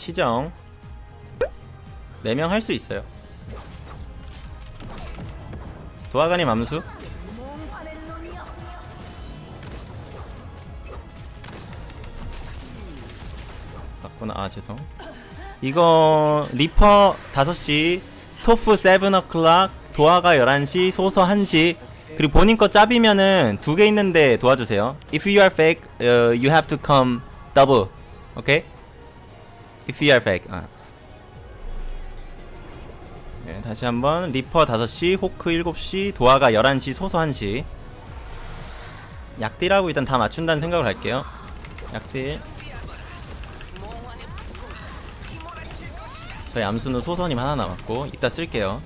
시정. 4명 할 수 있어요. 도화관이 맘수. 맞구나. 아 죄송. 이거 리퍼 5시 토프 7o'clock 도화가 11시 소서 1시. 그리고 본인 거 짭이면은 두 개 있는데 도와주세요. If you are fake uh, you have to come double. Okay? If you are fake 아. 네, 다시 한번 리퍼 5시 호크 7시 도화가 11시 소서 1시. 약딜하고 일단 다 맞춘다는 생각을 할게요. 약딜. 저희 암수는 소서님 하나 남았고 이따 쓸게요.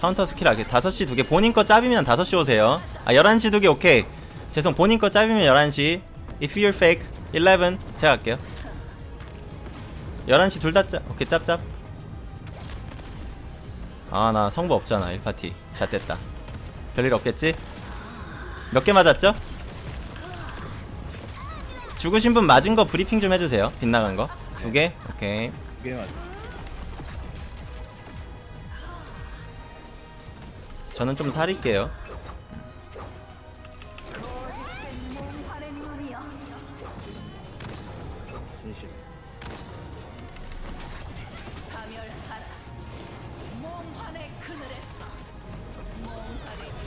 카운터 스킬 하게 5시 두 개. 본인 거 짭이면 5시 오세요. 아 11시 두 개 오케이. 죄송 본인 거 짭이면 11시. If you're fake 11 제가 할게요 11시 둘 다 짭 오케이 짭짭 아 나 성부 없잖아 1파티 잣됐다 별일 없겠지? 몇 개 맞았죠? 죽으신 분 맞은 거 브리핑 좀 해주세요 빗나간 거 두 개? 오케이 두 개 맞아. 저는 좀 살릴게요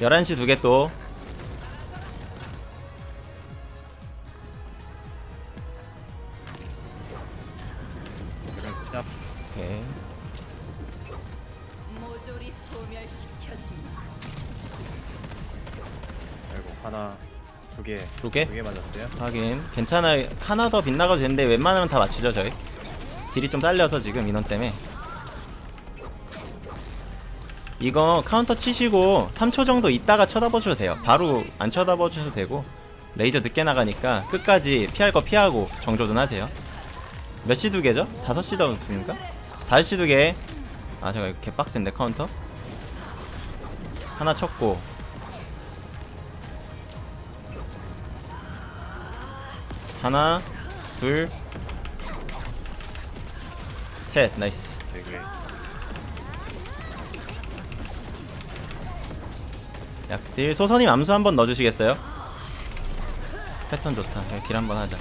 11시 두 개또 이런 짭. 오케이 모조리 소멸시켜주마. 아이고 하나, 두 개, 두 개? 두개 맞았어요. 하긴 괜찮아요 하나 더 빗나가도 되는데 웬만하면 다 맞추죠 저희 딜이 좀 딸려서 지금 인원 때문에 이거 카운터 치시고 3초 정도 있다가 쳐다보셔도 돼요. 바로 안 쳐다보셔도 되고 레이저 늦게 나가니까 끝까지 피할 거 피하고 정조준 하세요. 몇 시 두 개죠? 5시 더 있습니까? 5시 두 개 아 제가 이거 개빡센데 카운터? 하나 쳤고. 하나 둘셋. nice 약딜 소서님 암수 한번 넣어주시겠어요? 패턴 좋다. 네, 딜 한번 하자.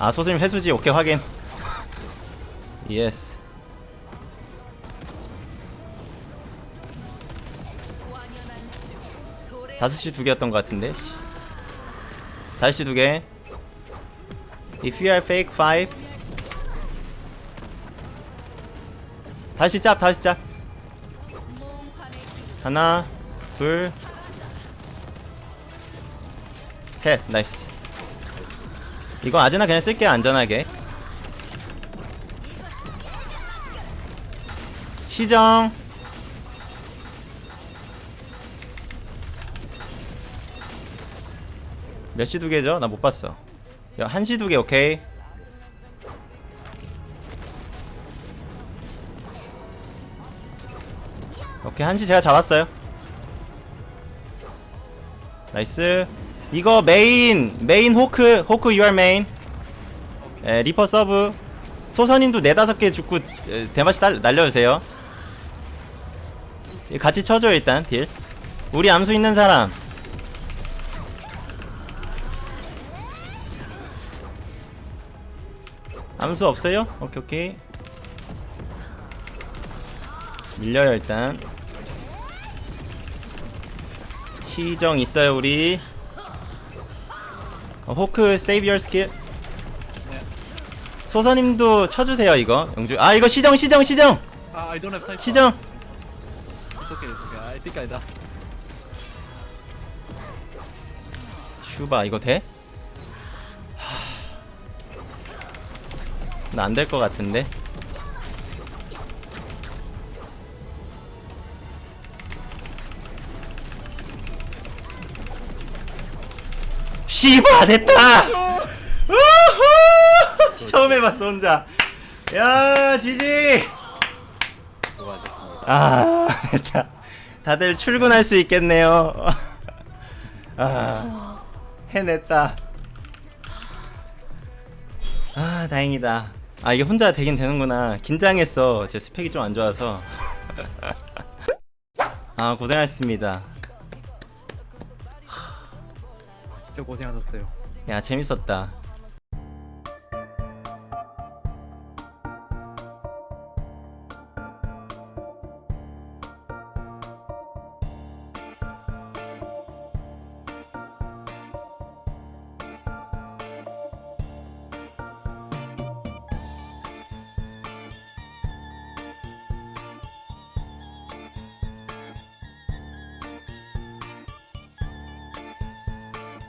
아 소서님 회수지. 오케이 확인. yes. 다섯 시 두 개였던 것 같은데 씨. 다섯 시 두개. If you are fake 5 다시 짭 다시 짭 하나 둘 셋 nice. 이거 아즈나 그냥 쓸게요 안전하게. 시정. 몇 시 두 개죠? 나 못 봤어. 야, 한시두 개 오케이. 오케이 한시 제가 잡았어요 나이스. 이거 메인 메인 호크 호크 유알 메인 에 리퍼 서브. 소선님도 네다섯 개 죽고 에, 대마시 달, 날려주세요. 이 같이 쳐줘요 일단 딜. 우리 암수 있는 사람. 암수 없어요? 오케이 오케이. 밀려요 일단 시정 있어요 우리 어, 호크 세이브 열 스킬 소서님도 쳐주세요 이거 영주 아 이거 시정 시정 시정 Uh, I don't have time. 시정 It's okay, it's okay. I think I die. 슈바 이거 돼? 나안될 것 같은데 씨바 됐다. 처음 해봤어 혼자. 야 지지. 아 됐다. 다들 출근할 수 있겠네요. 아 해냈다. 아 다행이다. 아 이게 혼자 되긴 되는구나. 긴장했어. 제 스펙이 좀 안 좋아서. 아 고생하셨습니다. 진짜 고생하셨어요. 야 재밌었다.